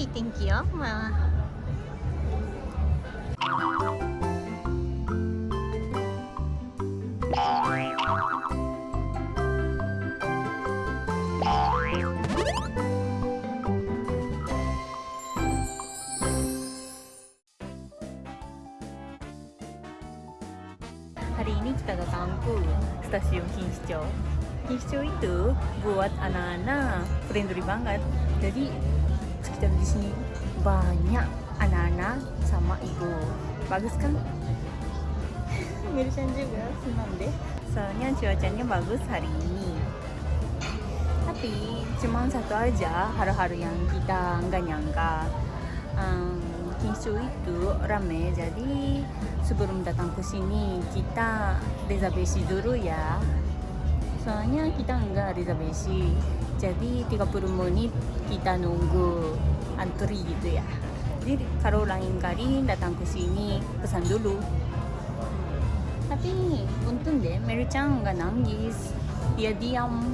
Oke, thank you. Ma. Hari ini kita datang ke stasiun Kingsjo. Kingsjo itu buat anak-anak friendly banget. Jadi sekitar di sini banyak anak-anak sama ibu. Bagus kan? Mirchan juga senang deh. Soalnya cuacanya bagus hari ini. Tapi cuma satu aja hal-hal yang kita nggak nyangka. Um, Kingshu itu rame jadi sebelum datang ke sini kita reservasi dulu ya soalnya kita enggak reservasi jadi 30 menit kita nunggu antri gitu ya. Jadi kalau lain kali datang ke sini pesan dulu. Tapi untung deh Mary-chan gak nangis. Dia diam.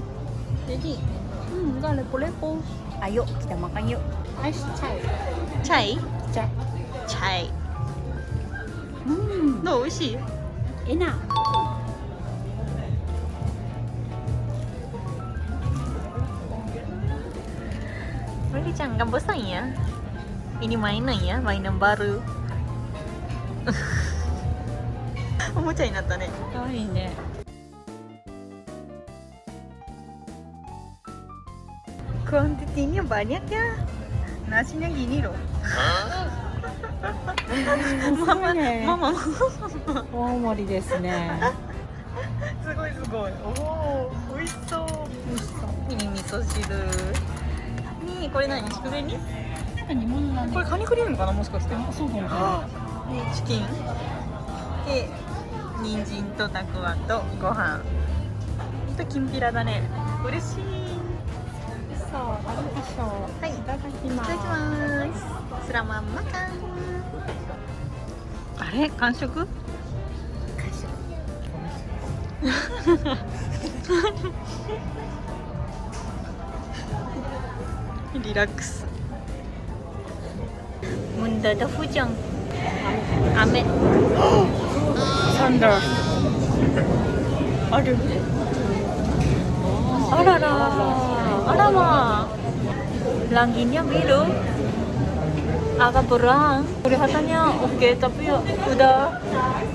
Jadi hmm, nggak lepo-lepo. Ayo kita makan yuk. Ais chai. Chai? Chai. Chai. Hmm. No sih enak. Macam kan bosan ya. Ini mainan ya, mainan baru. おもちゃになったねいいねクオンティティにはバニャキャママ、ね、ママ大盛りですねすごいすごいおお美味しそう美味しそうミニ味噌汁にこれ何？筑なんか煮物これカニクリームかな？もしかして。あ、そうかも。しれない。でチキン。で人参とたくあとご飯。ときんぴらだね。嬉しい。そう、あるでしょう。はい。いただきいます。ただきます。スラマンマカン。あれ？完食 リラックス Bunda dah fujang Ame Thunder. Aduh Arara Alamak Langitnya biru Agak berang Kelihatannya oke tapi udah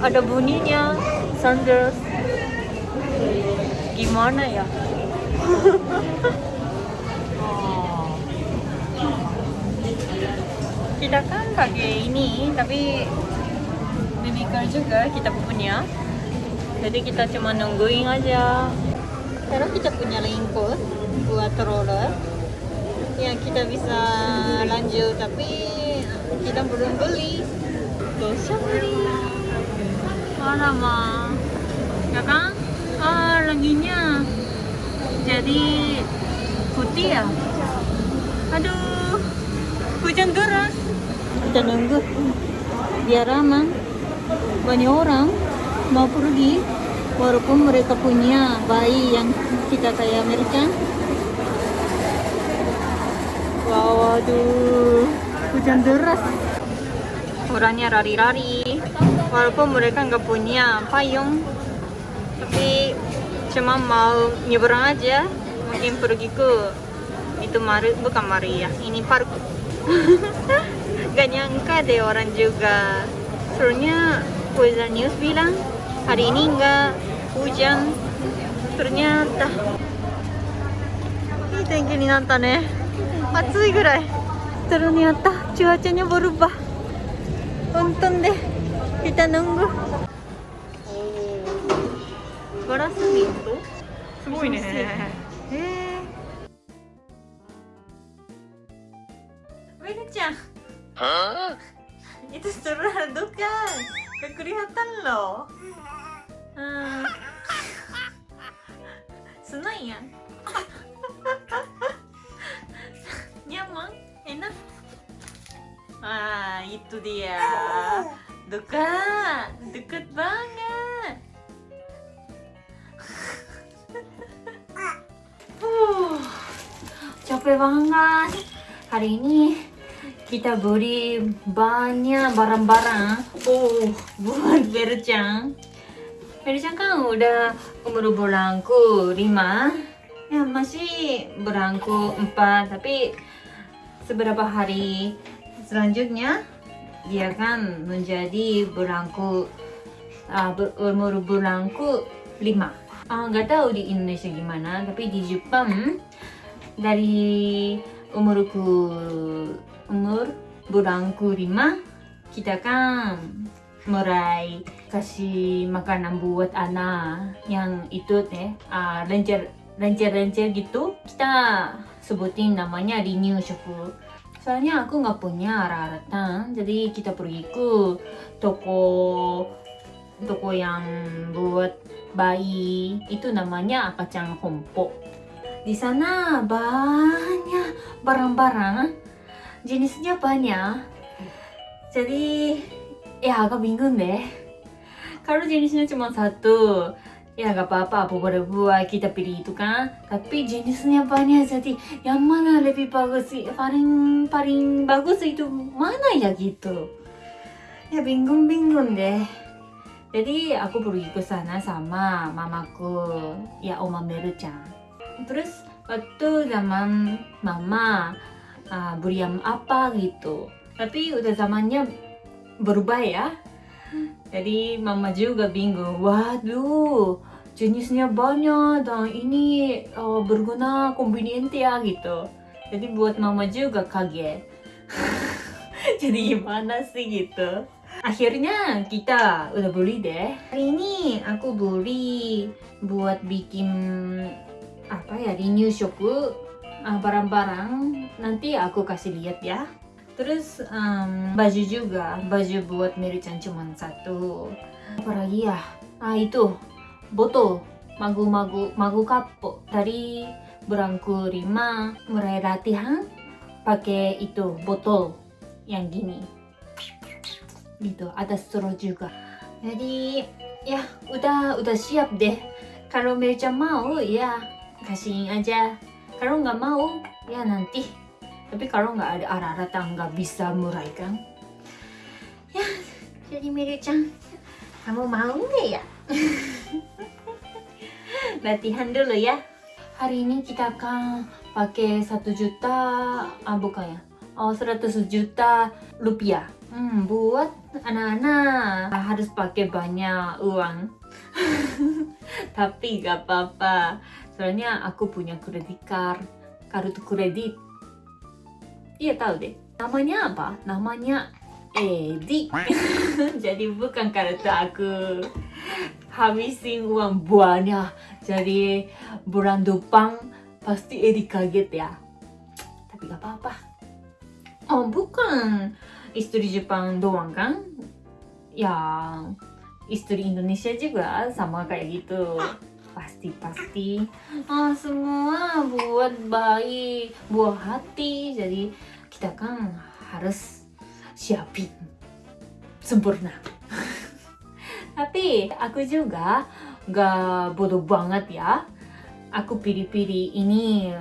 ada bunyinya Thunder Gimana ya? kita kan pakai ini tapi baby car juga kita punya. Jadi kita cuma nungguin aja. Sekarang kita punya raincoat buat roller yang kita bisa lanjut tapi kita belum beli. Bisa beli. Alamak ya kan? Ah laginya. Jadi putih ya? Aduh hujan deras kita nunggu. Biar aman. Banyak orang mau pergi walaupun mereka punya bayi yang kita kayak Amerika. Wow aduh hujan deras. Orangnya lari-lari walaupun mereka nggak punya payung tapi cuma mau nyebrang aja. Mungkin pergi ke itu Mari bukan Maria ini park gak nyangka deh orang juga serunya weather news bilang hari ini gak hujan ternyata いい天気になったね暑いぐらいそれにあったチュワチュニボルバ本当でいたのんごガラス瓶とすごいねえー itu Ronaldo kan? Gak kelihatan loh. Hmm. senang ya? Nyaman enak? Ah itu dia. Dekat dekat banget. Uh, capek banget. Hari ini kita beli banyak barang-barang. Oh. Buat Berucang Berucang kan udah umur bulanku 5 ya masih berangku 4 tapi seberapa hari selanjutnya dia kan menjadi berangku uh, umur bulanku 5 Ah, nggak tahu di Indonesia gimana tapi di Jepang dari umurku umur bulanku 5 kita kan mulai kasih makanan buat anak yang itu teh uh, lencer lencer lencer gitu kita sebutin namanya renew shoku soalnya aku nggak punya raratan jadi kita pergi ke toko toko yang buat bayi itu namanya akacang hompo. Di sana banyak barang-barang jenisnya banyak jadi ya agak bingung deh. Kalau jenisnya cuma satu. Ya gak apa-apa buat kita pilih itu kan? Tapi jenisnya banyak jadi yang mana lebih bagus paling paling bagus itu mana ya gitu? Ya bingung-bingung deh. Jadi aku pergi ke sana sama mamaku. Ya oma Meru-chan terus waktu zaman mama uh, beriam apa gitu. Tapi udah zamannya berubah ya. Jadi mama juga bingung waduh jenisnya banyak dan ini uh, berguna convenient ya gitu. Jadi buat mama juga kaget. Jadi gimana sih gitu. Akhirnya kita udah beli deh. Hari ini aku beli buat bikin apa ya renew shoku uh, barang-barang nanti aku kasih lihat ya. Terus um, baju juga. Baju buat Mary-chan cuma satu. Apalagi ya? Ah itu. Botol. Magu-magu magu kapo dari berangku lima mulai latihan pakai itu botol yang gini. Gitu ada straw juga. Jadi ya udah udah siap deh. Kalau Mary-chan mau ya kasihin aja kalau nggak mau ya nanti. Tapi kalau nggak ada arah-arah nggak bisa mulai kan ya jadi Miri-chan kamu mau nggak ya? Latihan dulu ya. Hari ini kita akan pakai satu juta ah bukan ya? Oh 100 juta rupiah. Hmm, buat anak-anak. Harus pakai banyak uang. Tapi gak apa-apa soalnya aku punya kredit card kartu kredit. Iya tahu deh. Namanya apa? Namanya Edi. Jadi bukan kartu aku. Habisin uang banyak jadi bulan depan pasti Edi kaget ya. Tapi gak apa-apa. Oh bukan. Istri Jepang doang kan? Ya istri Indonesia juga sama kayak gitu pasti-pasti ah, semua buat bayi buah hati. Jadi kita kan harus siapin sempurna. Tapi aku juga gak bodoh banget ya. Aku pilih-pilih ini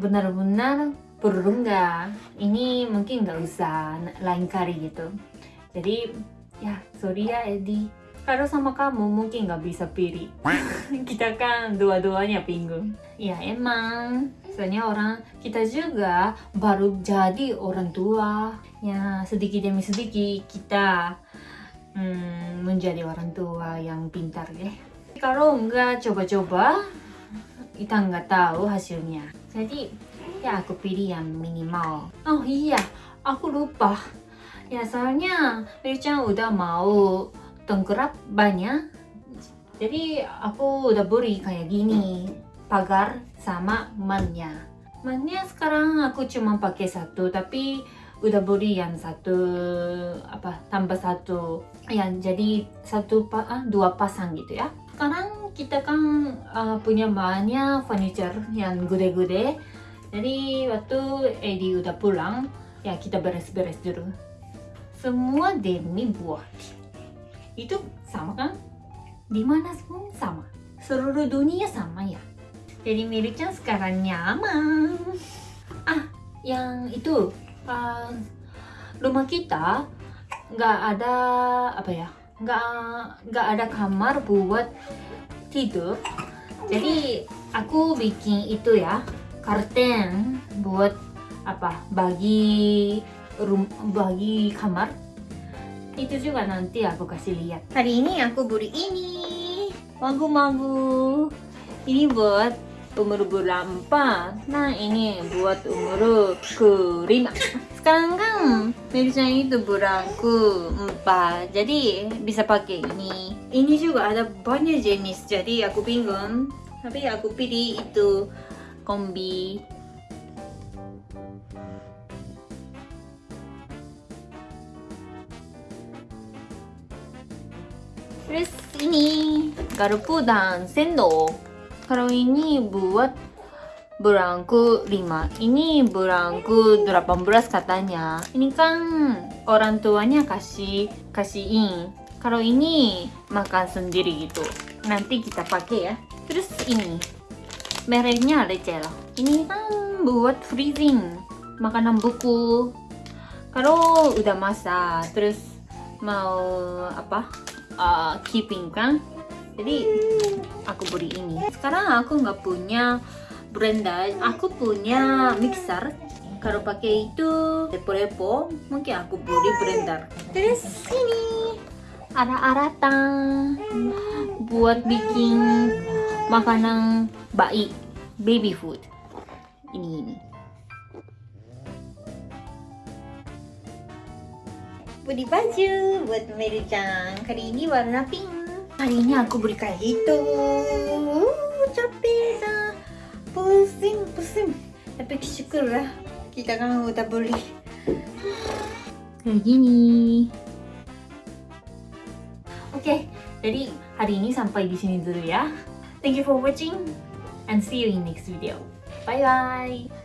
benar-benar perlu nggak? Ini mungkin nggak usah lain kali gitu. Jadi ya sorry ya Edi kalau sama kamu mungkin nggak bisa pilih. Kita kan dua-duanya bingung ya emang. Soalnya orang kita juga baru jadi orang tua. Ya sedikit demi sedikit kita hmm, menjadi orang tua yang pintar ya. Kalau nggak coba-coba kita nggak tahu hasilnya. Jadi ya aku pilih yang minimal. Oh iya. Aku lupa. Ya soalnya Richan udah mau tengkurap banyak. Jadi aku udah beli kayak gini pagar sama mannya. Mannya sekarang aku cuma pakai satu tapi udah beli yang satu apa tambah satu. Yang jadi satu ah, dua pasang gitu ya. Sekarang kita kan uh, punya banyak furniture yang gede-gede. Jadi waktu Edi udah pulang ya kita beres-beres dulu. Semua demi buat itu sama kan? Di mana pun sama. Seluruh dunia sama ya. Jadi miliknya sekarang nyaman. Ah, yang itu uh, rumah kita nggak ada apa ya nggak nggak ada kamar buat tidur jadi aku bikin itu ya karten buat apa bagi rum bagi kamar itu juga nanti aku kasih lihat. Hari ini aku beli ini. Magu-magu. Ini buat umur 4 nah ini buat umur kelima. Sekarang kan Meruchan itu bulan keempat jadi bisa pakai ini. Ini juga ada banyak jenis. Jadi aku bingung. Tapi aku pilih itu kombi terus ini. Garpu dan sendok kalau ini buat berangku 5 ini berangku 18 katanya. Ini kan orang tuanya kasih kasihin. Kalau ini makan sendiri gitu. Nanti kita pakai ya. Terus ini. Mereknya Recel ini kan buat freezing. Makanan buku. Kalau udah masak terus mau apa uh, keeping kan? Jadi aku beli ini. Sekarang aku nggak punya blender aku punya mixer. Kalau pakai itu repo-repo mungkin aku beli blender terus ini ada aratan buat bikin makanan bayi baby food. Ini ini beli baju buat Mary-chan kali ini warna pink. Hari ini aku beli kayak gitu capek dah pusing pusing. Tapi syukurlah kita kan udah beli kayak gini. Oke jadi hari ini sampai di sini dulu ya. Thank you for watching and see you in next video. Bye bye